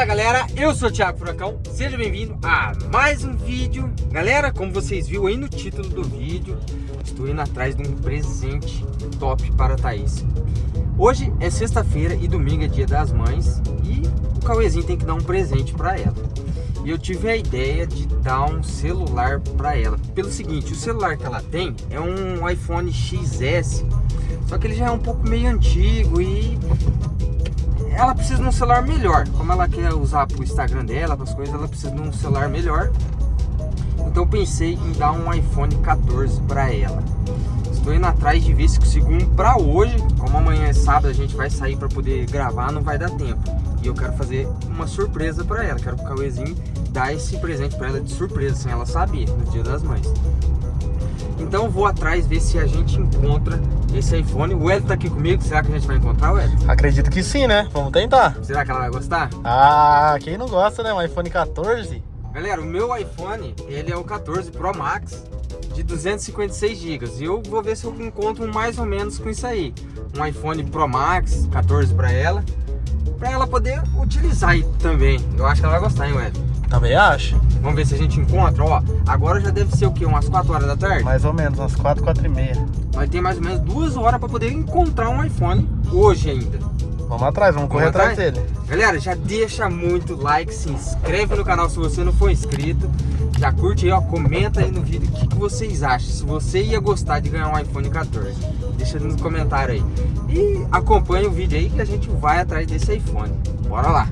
Fala galera, eu sou o Thiago Furacão, seja bem-vindo a mais um vídeo. Galera, como vocês viram aí no título do vídeo Estou indo atrás de um presente top para a Thaís. Hoje é sexta-feira e domingo é dia das mães E o Cauêzinho tem que dar um presente para ela. E eu tive a ideia de dar um celular para ela. Pelo seguinte, o celular que ela tem é um iPhone XS Só que ele já é um pouco meio antigo e ela precisa de um celular melhor. Como ela quer usar para o Instagram dela, para as coisas, ela precisa de um celular melhor. Então pensei em dar um iPhone 14 para ela. Estou indo atrás de ver se consigo um para hoje. Como amanhã é sábado, a gente vai sair para poder gravar, não vai dar tempo. E eu quero fazer uma surpresa para ela. Quero que o Cauêzinho dar esse presente para ela de surpresa, sem ela saber, no dia das mães. Então vou atrás ver se a gente encontra esse iPhone. O Ed tá aqui comigo, será que a gente vai encontrar o Ed? Acredito que sim, né? Vamos tentar. Será que ela vai gostar? Ah, quem não gosta, né? Um iPhone 14. Galera, o meu iPhone, ele é o 14 Pro Max de 256 GB. E eu vou ver se eu encontro mais ou menos com isso aí. Um iPhone Pro Max 14 para ela. Para ela poder utilizar aí também. Eu acho que ela vai gostar, hein, Ed? Também acho. Vamos ver se a gente encontra, ó. Agora já deve ser o quê? Umas 4 horas da tarde? Mais ou menos, umas 4, 4 e meia. Vai ter mais ou menos duas horas para poder encontrar um iPhone hoje ainda. Vamos atrás, vamos, vamos correr atrás? atrás dele. Galera, já deixa muito like, se inscreve no canal se você não for inscrito. Já curte aí, ó, comenta aí no vídeo o que, que vocês acham. Se você ia gostar de ganhar um iPhone 14. Deixa no comentário aí. E acompanha o vídeo aí que a gente vai atrás desse iPhone. Bora lá!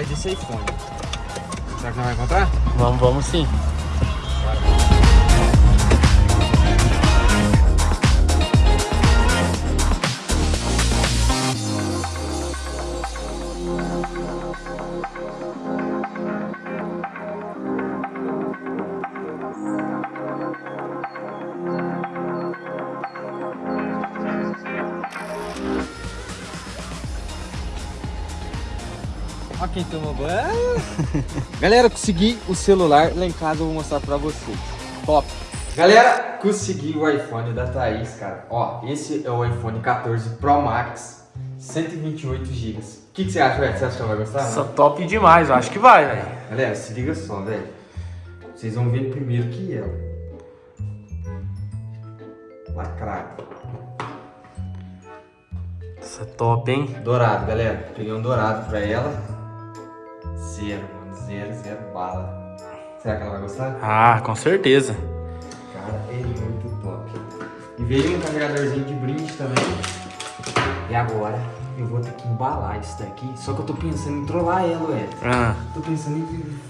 Atrás desse iPhone. Será que não vai encontrar? Vamos, vamos sim. Ó quem tomou banho. Galera, consegui o celular lá em casa, eu vou mostrar pra vocês. Top. Galera, consegui o iPhone da Thaís, cara. Ó, esse é o iPhone 14 Pro Max, 128 GB. O que, que você acha, velho? Você acha que ela vai gostar? Isso top demais, eu acho que vai, velho. Galera, se liga só, velho. Vocês vão ver primeiro que ela. Lacrado. Isso é top, hein? Dourado, galera. Peguei um dourado pra ela. Zero, mano. Zero, zero bala. Será que ela vai gostar? Ah, com certeza. Cara, é muito top. E veio um carregadorzinho de brinde também. E agora eu vou ter que embalar isso daqui. Só que eu tô pensando em trollar ela, Ed. Ah. Tô pensando em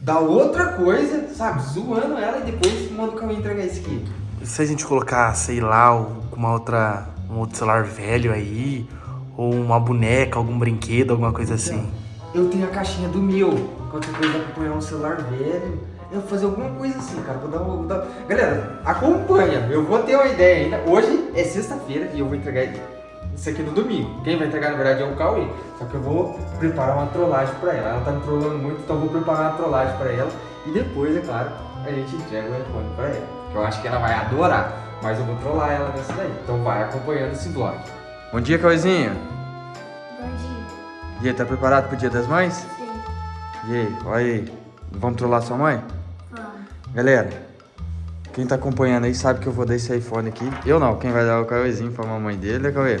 dar outra coisa, sabe? Zoando ela e depois manda o caminho entregar isso aqui. E se a gente colocar, sei lá, uma outra, um outro celular velho aí? Ou uma boneca, algum brinquedo, alguma coisa então, assim? Eu tenho a caixinha do meu. Qualquer coisa acompanhar um celular velho. Eu vou fazer alguma coisa assim, cara. Vou dar, vou dar... Galera, acompanha. Eu vou ter uma ideia ainda. Hoje é sexta-feira e eu vou entregar isso aqui no domingo. Quem vai entregar, na verdade, é o Cauê. Só que eu vou preparar uma trollagem pra ela. Ela tá me trollando muito, então eu vou preparar uma trollagem pra ela. E depois, é claro, a gente entrega o iPhone pra ela. Eu acho que ela vai adorar. Mas eu vou trollar ela nessa daí. Então vai acompanhando esse vlog. Bom dia, Cauêzinho. Bom dia. E aí, tá preparado pro dia das mães? Sim. E aí, olha aí. Vamos trollar sua mãe? Vamos. Galera, quem tá acompanhando aí sabe que eu vou dar esse iPhone aqui. Eu não, quem vai dar é o Cauêzinho pra mamãe dele, né, Cauê?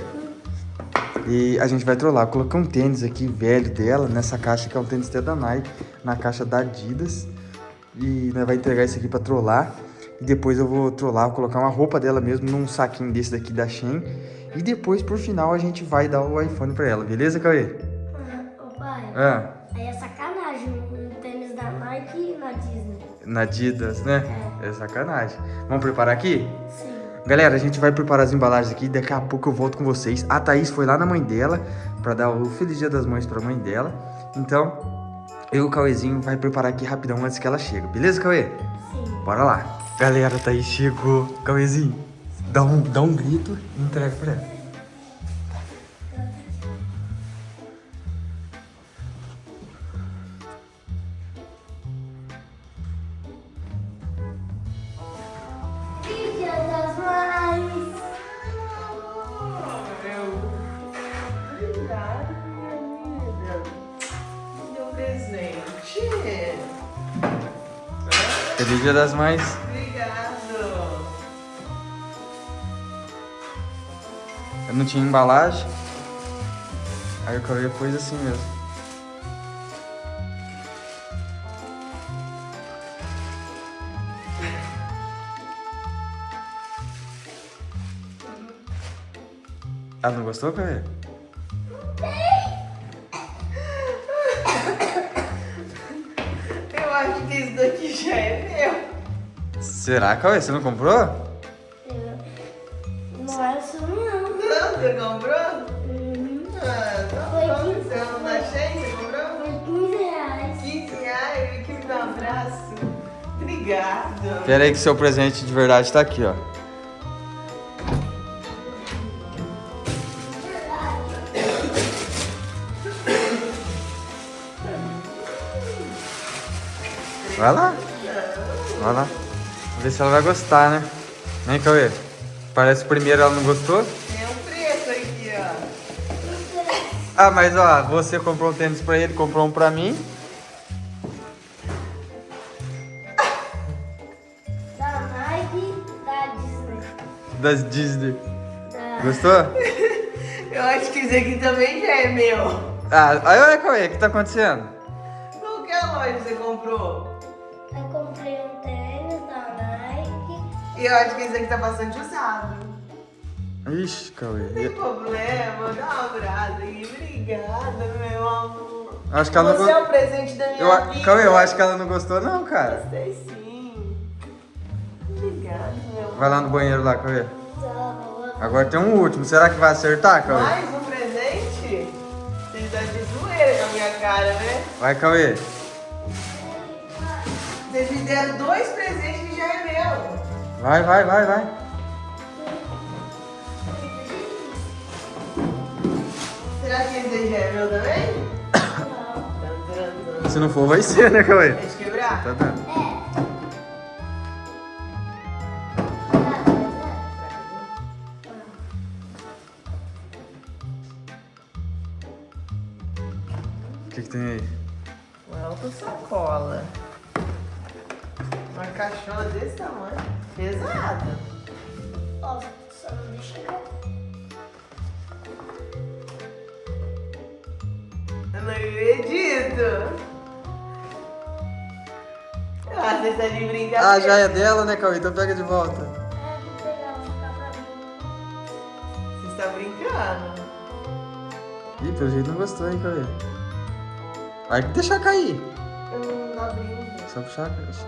E a gente vai trollar. Colocar um tênis aqui velho dela nessa caixa que é um tênis até da Nike, na caixa da Adidas. E né, vai entregar isso aqui pra trollar. E depois eu vou trollar, vou colocar uma roupa dela mesmo num saquinho desse daqui da Shein. E depois, por final, a gente vai dar o iPhone pra ela, beleza, Cauê? Ah. Aí é sacanagem um tênis da Nike na Disney. Na Adidas, né? É. é sacanagem. Vamos preparar aqui? Sim. Galera, a gente vai preparar as embalagens aqui. Daqui a pouco eu volto com vocês. A Thaís foi lá na mãe dela pra dar o Feliz Dia das Mães pra mãe dela. Então, eu e o Cauêzinho vai preparar aqui rapidão antes que ela chegue. Beleza, Cauê? Sim. Bora lá. Galera, tá aí, chegou. Cauêzinho, dá um, dá um grito e entrega pra ela. Feliz Dia das Mães. Obrigado. Eu não tinha embalagem. Aí o Cauê pôs assim mesmo. Ah, não gostou, Cauê? Já é meu. Será, Cauê? Você não comprou? Não é isso não. Não, você comprou? Uhum. Ah, tá Foi bom. não tá cheio? Você comprou? Foi 15 reais. 15 reais. Que me dá um abraço. Obrigado. Pera aí que seu presente de verdade tá aqui, ó. Vai lá. Vai lá. Vamos ver se ela vai gostar, né? Vem, Cauê. Parece que o primeiro ela não gostou. Tem um preço aqui, ó. Ah, mas ó, você comprou um tênis pra ele, comprou um pra mim. Da Nike, da Disney. Das Disney. Da... Gostou? Eu acho que isso aqui também já é meu. Ah, aí olha, Cauê, o que tá acontecendo? Qual que é a loja que você comprou? E eu acho que esse aqui tá bastante usado. Ixi, Cauê. Não tem problema, dá um abraço aí. Obrigada, meu amor. Acho que ela não Você é gostou. o presente da minha Eu, vida. Cauê, eu acho que ela não gostou não, cara. Gostei sim. Obrigada, meu amor. Vai lá no banheiro lá, Cauê. Tá. Agora tem um último. Será que vai acertar, Cauê? Mais um presente? Vocês dão de zoeira com a minha cara, né? Vai, Cauê. Vocês me deram dois presentes que já é meu. Vai, vai, vai, vai. Será que esse aí já é meu também? Não. Se não for, vai ser, né, Cauê? Deixa eu quebrar. Tá dando. O que, que tem aí? Uma alta sacola. Uma caixona desse tamanho. Pesada. Ó, só não deixa cair. Eu não acredito. Ah, você está de brincadeira. Ah, já é dela, né, Cauê? Então pega de volta. É, vou pegar, vou ficar pra mim. Você está brincando. Ih, pelo jeito não gostou, hein, Cauê? Vai deixar cair. Eu não abri. Só puxar a caixa.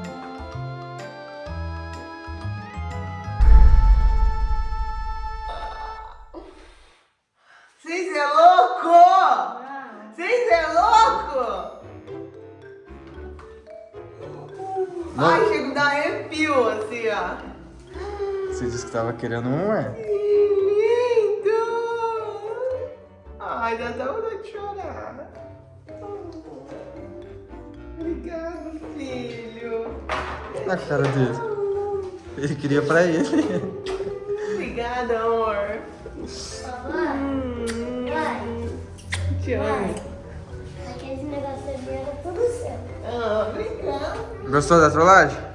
Você tava querendo um, é? Que lindo! Ai, dá até vontade de chorar. Obrigado, filho. Na cara dele. Ele queria pra ele. Obrigada, amor. Hum, te amo. vai. Aqueles negócios ali era tudo seu. Ah, obrigado. Gostou da trollagem?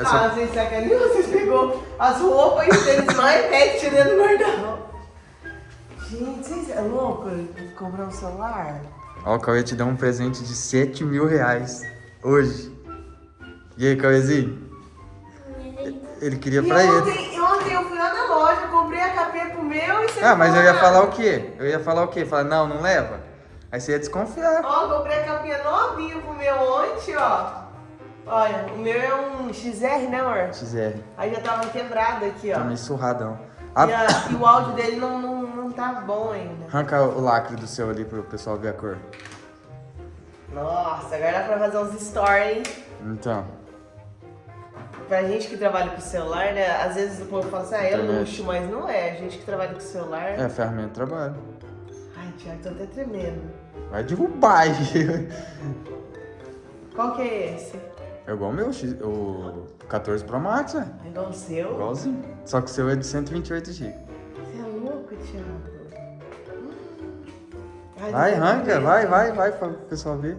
Ah, Essa... vocês sacaneam, vocês pegou as roupas e os tênis mais pet dentro do guarda-roupa. Gente, vocês é louco comprar um celular? Ó, o Cauê te deu um presente de 7 mil reais. Hoje. E aí, Cauêzinho? Ele queria E pra ele. ontem, ontem eu fui lá na loja, comprei a capinha pro meu e você Ah, mas eu ia falar o quê? Eu ia falar o quê? Falar, não, não leva. Aí você ia desconfiar. Ó, comprei a capinha novinha pro meu ontem, ó. Olha, o meu é um XR, né, amor? XR. Aí já tava quebrado aqui, ó. Tá meio surradão. E, Ah, a- e o áudio dele não, não, não tá bom ainda. arranca o lacre do seu ali pro pessoal ver a cor. Nossa, agora dá pra fazer uns stories, hein? Então. pra gente que trabalha com celular, né? Às vezes o povo fala assim, ah, é luxo, mas não é. A gente que trabalha com celular. É, ferramenta de trabalho. Ai, Thiago, tô até tremendo. Vai derrubar. Qual que é esse? É igual o meu, o 14 Pro Max, é. É igual o seu? Igualzinho. Só que o seu é de 128 GB. Você é louco, Thiago. Ai, Vai, arranca, vai, vai, vai, pra o pessoal ver.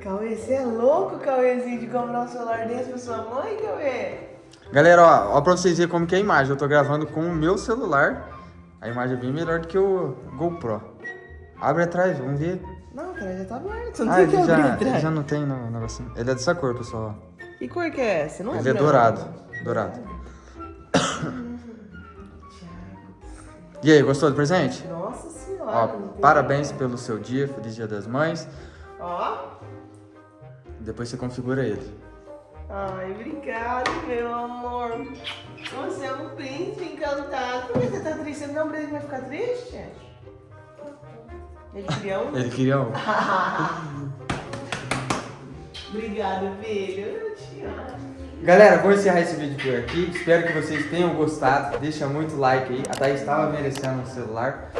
Cauê, você é louco, Cauêzinho, de comprar um celular desse pra sua mãe, Cauê? Galera, ó, ó pra vocês verem como que é a imagem. Eu tô gravando com o meu celular. A imagem é bem melhor do que o GoPro. Abre atrás, vamos ver. Cara, já tá aberto. Não Ah, tem que ele abrir já, atrás. já não tem no negocinho. Ele é dessa cor, pessoal. Que cor que é essa? Não Ele é dourado. Dourado. E aí, gostou do presente? Nossa senhora. Ó, parabéns pelo seu dia, feliz dia das mães. Ó. Depois você configura ele. Ai, obrigado, meu amor. Você é um príncipe encantado. Por que você tá triste? Você não vai ficar triste? Ele queria um? Ele queria um. Obrigado, filho. Eu te amo. Galera, vou encerrar esse vídeo por aqui. Espero que vocês tenham gostado. Deixa muito like aí. A Thaís estava merecendo um celular.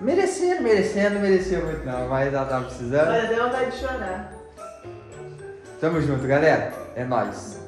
Merecendo, merecendo, não mereceu muito não, mas ela tava precisando. Olha, deu vontade de chorar. Tamo junto, galera. É nóis.